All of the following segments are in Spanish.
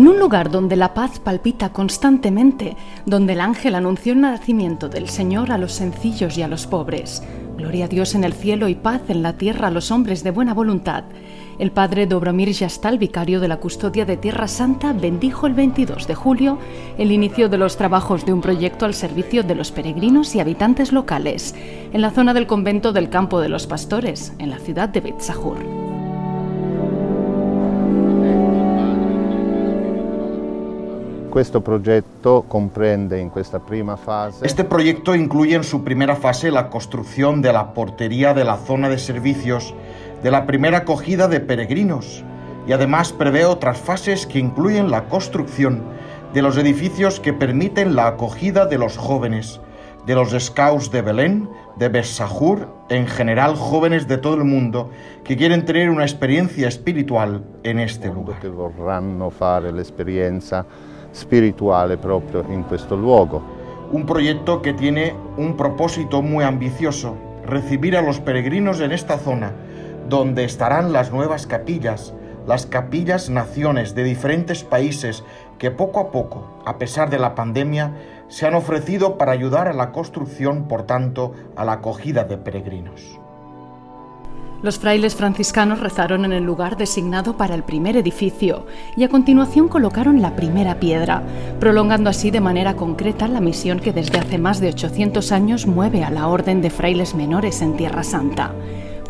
En un lugar donde la paz palpita constantemente, donde el ángel anunció el nacimiento del Señor a los sencillos y a los pobres. Gloria a Dios en el cielo y paz en la tierra a los hombres de buena voluntad. El padre Dobromir Yastal, vicario de la custodia de Tierra Santa, bendijo el 22 de julio el inicio de los trabajos de un proyecto al servicio de los peregrinos y habitantes locales, en la zona del convento del Campo de los Pastores, en la ciudad de Betzahur. Este proyecto incluye en su primera fase la construcción de la portería de la zona de servicios de la primera acogida de peregrinos y además prevé otras fases que incluyen la construcción de los edificios que permiten la acogida de los jóvenes, de los scouts de Belén, de Bessahur, en general jóvenes de todo el mundo que quieren tener una experiencia espiritual en este lugar. Que vorranno fare l'experienza spirituale proprio in questo luogo. Un proyecto que tiene un propósito muy ambicioso, recibir a los peregrinos en esta zona, donde estarán las nuevas capillas, las capillas naciones de diferentes países que poco a poco, a pesar de la pandemia, se han ofrecido para ayudar a la construcción, por tanto, a la acogida de peregrinos. Los frailes franciscanos rezaron en el lugar designado para el primer edificio y a continuación colocaron la primera piedra, prolongando así de manera concreta la misión que desde hace más de 800 años mueve a la Orden de Frailes Menores en Tierra Santa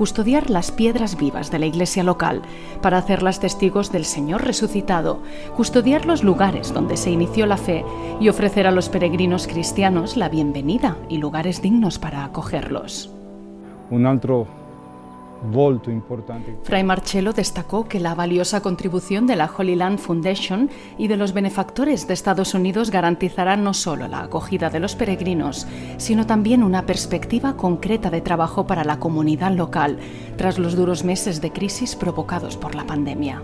custodiar las piedras vivas de la iglesia local para hacerlas testigos del Señor resucitado, custodiar los lugares donde se inició la fe y ofrecer a los peregrinos cristianos la bienvenida y lugares dignos para acogerlos. Un otro Fray Marcello destacó que la valiosa contribución de la Holy Land Foundation y de los benefactores de Estados Unidos garantizará no solo la acogida de los peregrinos, sino también una perspectiva concreta de trabajo para la comunidad local tras los duros meses de crisis provocados por la pandemia.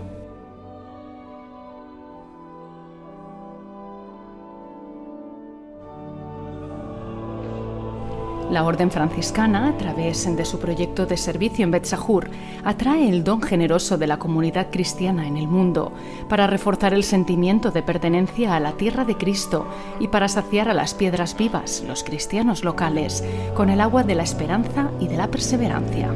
La Orden Franciscana, a través de su proyecto de servicio en Betzahur, atrae el don generoso de la comunidad cristiana en el mundo para reforzar el sentimiento de pertenencia a la tierra de Cristo y para saciar a las piedras vivas, los cristianos locales, con el agua de la esperanza y de la perseverancia.